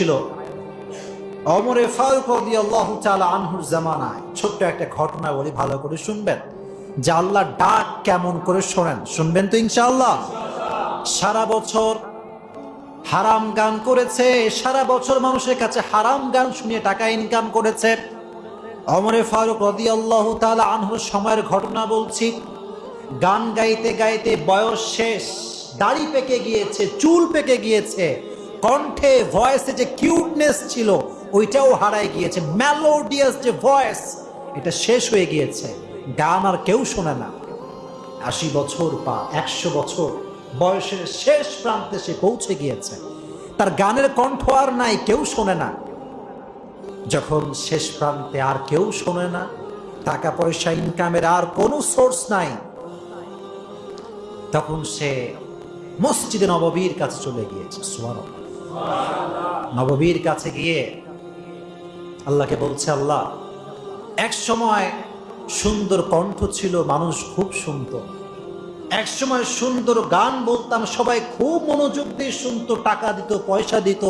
ছিল। অমরে ফারুক আনহুর জামানায় ছোট্ট একটা ঘটনা বলি, ভালো করে শুনবেন। যে আল্লাহ ডাক কেমন করে শোনেন, শুনবেন তো ইনশাআল্লাহ। সারা বছর হারাম গান করেছে, সারা বছর মানুষের কাছে হারাম গান শুনিয়ে টাকা ইনকাম করেছে। অমরে ফারুক রাদিয়াল্লাহু তাআলা আনহুর সময়ের ঘটনা বলছি, গান গাইতে গাইতে বয়স শেষ, দাড়ি পেকে গিয়েছে, চুল পেকে গিয়েছে। কণ্ঠে ভয়েসে যে কিউটনেস ছিল, ওইটাও হারায় গিয়েছে। মেলোডিয়াস যে ভয়েস এটা শেষ হয়ে গিয়েছে। গান আর কেউ শোনে না। আশি বছর বা একশো বছর বয়সের শেষ প্রান্তে সে পৌঁছে গিয়েছে। তার গানের কণ্ঠ আর নাই, কেউ শোনে না। যখন শেষ প্রান্তে আর কেউ শোনে না টাকা পয়সা ইনকামের আর কোনো সোর্স নাই, তখন সে মসজিদে নববীর কাছে চলে গিয়েছে, সুবহানাল্লাহ। নববীর কাছে গিয়ে আল্লাহকে বলছে, আল্লাহ, এক সময় সুন্দর কণ্ঠ ছিল, মানুষ খুব সুন্দর এক সময় সুন্দর গান বলতাম, সবাই খুব মনোযোগ দিয়ে শুনতো, টাকা দিত, পয়সা দিত।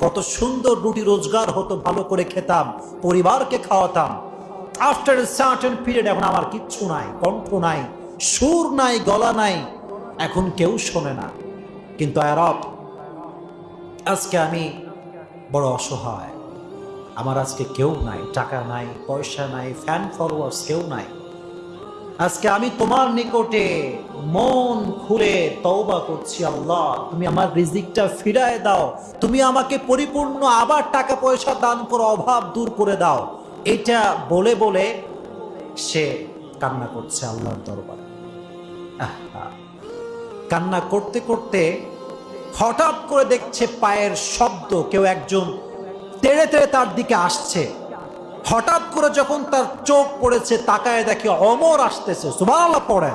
কত সুন্দর রুটি রোজগার হতো, ভালো করে খেতাম, পরিবারকে খাওয়াতাম। আফটার সার্টেন পিরিয়ড এখন আমার কিচ্ছু নাই, কণ্ঠ নাই, সুর নাই, গলা নাই, এখন কেউ শোনে না। কিন্তু আরব আজকে আমি বড় অসহায়। আমার আজকে কেউ নাই, টাকা নাই, পয়সা নাই ফ্যান ফলোয়ার্স কেউ নাই। আজকে আমি তোমার নিকটে মন খুলে তওবা করছি, আল্লাহ, তুমি আমার রিজিকটা ফিরায় দাও। তুমি আমাকে পরিপূর্ণ আবার টাকা পয়সা দান করো অভাব দূর করে দাও। এটা বলে বলে সে কান্না করছে আল্লাহর দরবারে। কান্না করতে করতে হঠাৎ করে দেখছে পায়ের শব্দ, কেউ একজন তেড়ে তেড়ে তার দিকে আসছে। হঠাৎ করে যখন তার চোখ পড়েছে, তাকায় দেখে অমর আসতেছে। সুবহানাল্লাহ, পড়ে।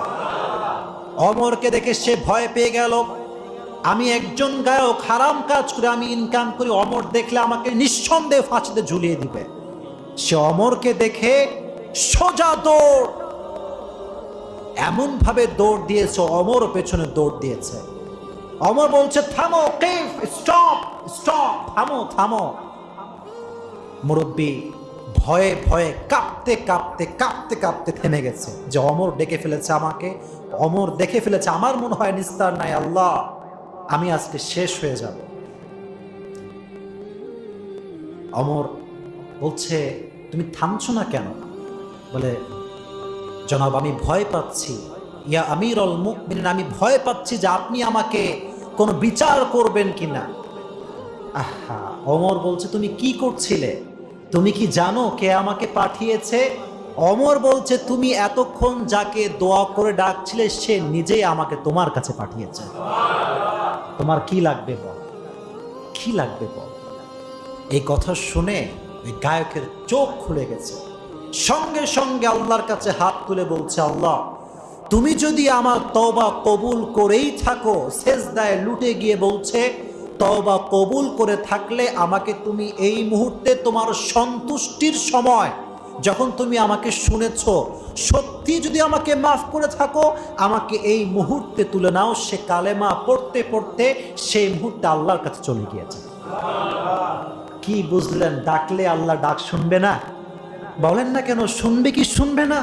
অমরকে দেখে সে ভয় পেয়ে গেল। আমি একজন গায়ক, হারাম কাজ করে আমি ইনকাম করি, অমর দেখলে আমাকে নিঃসন্দেহে ফাঁসিতে ঝুলিয়ে দিবে। সে অমরকে দেখে সোজা দৌড়। এমন ভাবে দৌড় দিয়েছে, অমর পেছনে দৌড় দিয়েছে। অমর বলছে, থামো, কেফ, স্টপ স্টপ, থামো থামো। মুরব্বী ভয়ে ভয়ে কাঁপতে কাঁপতে কাঁপতে কাঁপতে থেমে গেছে। যে অমর ডেকে ফেলেছে আমাকে, অমর দেখে ফেলেছে, আমার মনে হয় নিস্তার নাই, আল্লাহ। আমি আজকে শেষ হয়ে যাব। অমর বলছে, তুমি থামছো না কেন? বলে, জনাব, আমি ভয় পাচ্ছি। ইয়া আমির অল মুখ আমি ভয় পাচ্ছি যে আপনি আমাকে কোনো বিচার করবেন কিনা? আহা, অমর বলছে, তুমি কি করছিলে? তুমি কি জানো কে আমাকে পাঠিয়েছে? অমর বলছে, তুমি এতক্ষণ যাকে দোয়া করে ডাকছিলে, সে নিজেই আমাকে তোমার কাছে পাঠিয়েছে। তোমার কি লাগবে বল? কি লাগবে বল? এই কথা শুনে ওই গায়কের চোখ খুলে গেছে। সঙ্গে সঙ্গে আল্লাহর কাছে হাত তুলে বলছে, আল্লাহ তুমি যদি আমার তওবা কবুল করেই থাকো, সেজদায় লুটে গিয়ে বলছে, তওবা কবুল করে থাকলে আমাকে তুমি এই মুহূর্তে তোমার সন্তুষ্টির সময়, যখন তুমি আমাকে শুনেছ, সত্যি যদি আমাকে মাফ করে থাকো, আমাকে এই মুহূর্তে তুলে নাও। সে কালেমা পড়তে পড়তে সেই মুহূর্তে আল্লাহর কাছে চলে গিয়েছে। কি বুঝলেন, ডাকলে আল্লাহ ডাক শুনবে না? বলেন না কেন, শুনবে কি শুনবে না?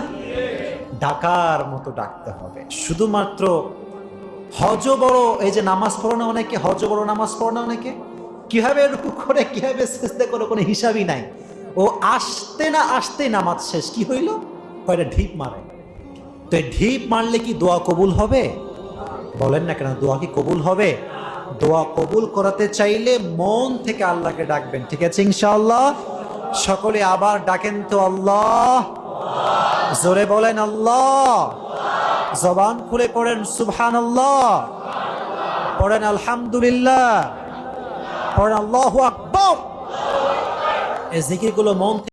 ডাকার মতো ডাকতে হবে। শুধুমাত্র হজ বড়, এই যে নামাজ পড়ো না অনেকে হজ বড়, নামাজ পড়ো না অনেকে, কীভাবে রুকু করে, কীভাবে চেষ্টা করে, কোনো হিসাবই নাই। ও আসতে না আসতে নামাজ শেষ, কি হইল? কয়টা ঢিপ মারে। তো ঢিপ মারলে কি দোয়া কবুল হবে? বলেন না কেন, দোয়া কি কবুল হবে? দোয়া কবুল করাতে চাইলে মন থেকে আল্লাহকে ডাকবেন, ঠিক আছে ইনশাআল্লাহ? সকলে আবার ডাকেন তো আল্লাহ। জোরে বলেন আল্লাহ। জবান খুলে পড়েন সুবহান আল্লাহ পড়েন আলহামদুলিল্লাহ। পড়েন আল্লাহ আকবর। এই জিকিরগুলো মন